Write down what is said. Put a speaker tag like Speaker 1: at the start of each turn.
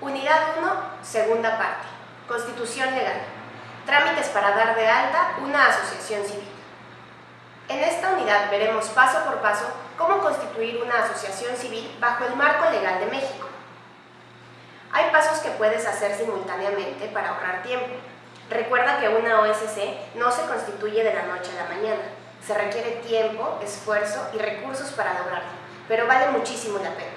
Speaker 1: Unidad 1, segunda parte. Constitución legal. Trámites para dar de alta una asociación civil. En esta unidad veremos paso por paso cómo constituir una asociación civil bajo el marco legal de México. Hay pasos que puedes hacer simultáneamente para ahorrar tiempo. Recuerda que una OSC no se constituye de la noche a la mañana. Se requiere tiempo, esfuerzo y recursos para lograrlo, pero vale muchísimo la pena.